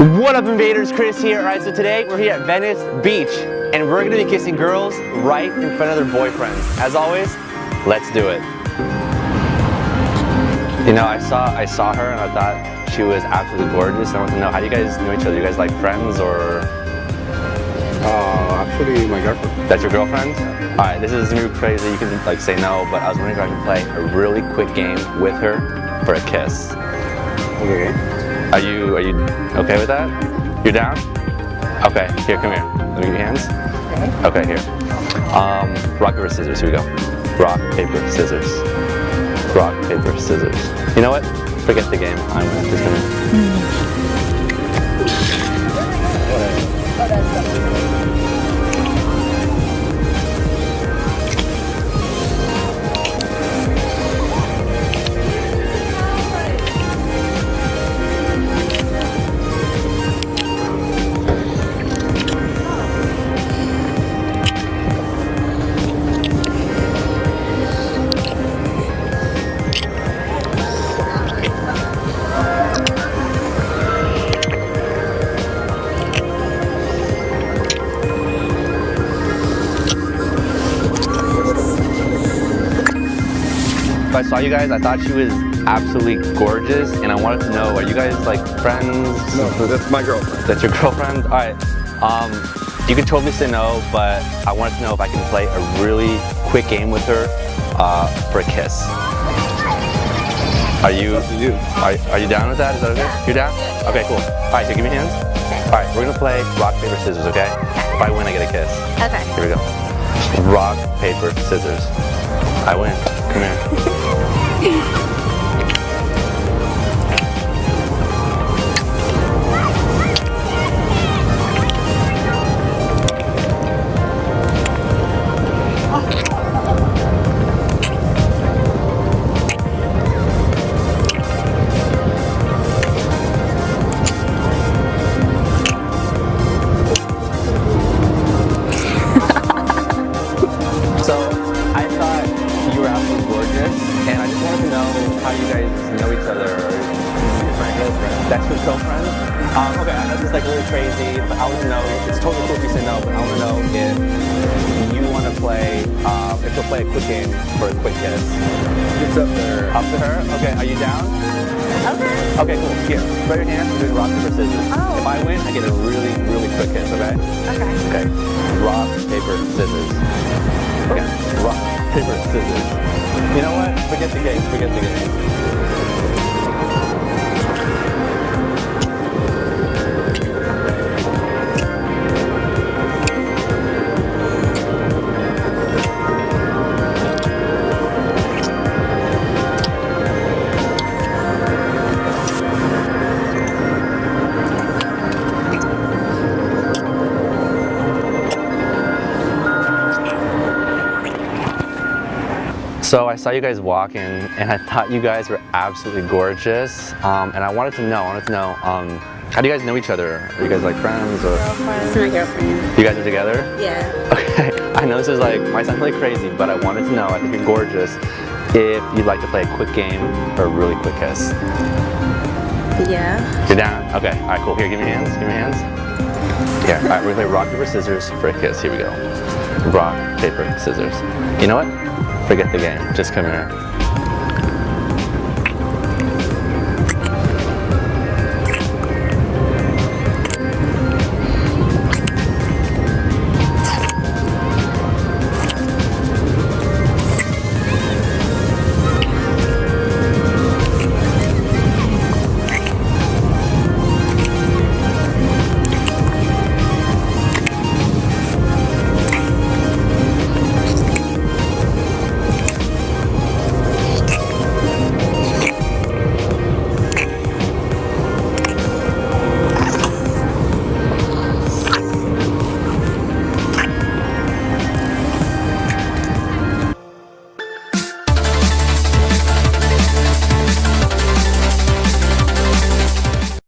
up invaders, Chris here. Alright, so today we're here at Venice Beach and we're gonna be kissing girls right in front of their boyfriends. As always, let's do it. You know, I saw I saw her and I thought she was absolutely gorgeous. I want to know how do you guys know each other? You guys like friends or Uh, actually, my girlfriend. that's your girlfriend? Alright, this is gonna be crazy. You can like say no, but I was wondering if I could play a really quick game with her for a kiss. Okay. Are you are you okay with that? You're down? Okay, here, come here. Let me get your hands. Okay. here. Um, rock, paper, scissors. Here we go. Rock, paper, scissors. Rock, paper, scissors. You know what? Forget the game. I'm just gonna. If I saw you guys, I thought she was absolutely gorgeous, and I wanted to know: Are you guys like friends? No, that's my girlfriend. That's your girlfriend? All right. Um, you can totally say no, but I wanted to know if I can play a really quick game with her uh, for a kiss. Are you, Up to you. are, are you down with that? Is that okay? You're down? Okay, cool. All right, so give me hands. All right, we're gonna play rock, paper, scissors, okay? If I win, I get a kiss. Okay. Here we go. Rock, paper, scissors. I win. Come here. 일. Know each other. My girlfriend. That's your girlfriend? Um, okay, I know this is like really crazy, but I want to know. It's totally cool if you say no, but I want to know if you want to play. Uh, if you'll play a quick game for a quick kiss. It's up there. Up to her. Okay, are you down? Okay. Okay, cool. Here, spread your hands. We're doing rock paper scissors. Oh. If I win, I get a really, really quick kiss. Okay. Okay. Okay. Rock, paper, scissors. Okay. Rock, paper, scissors. You know what? Forget the game. Forget the game. So I saw you guys walking, and I thought you guys were absolutely gorgeous. Um, and I wanted to know. I wanted to know. Um, how do you guys know each other? Are you guys like friends, or This my girlfriend. you guys are together? Yeah. Okay, I know this is like, might sound really crazy, but I wanted to know, I think you're gorgeous, if you'd like to play a quick game or a really quick kiss. Yeah. You're down? Okay, all right, cool. Here, give me your hands, give me your hands. Yeah. all right, we're gonna play rock, paper, scissors for a kiss. Here we go. Rock, paper, scissors. You know what? Forget the game, just come here.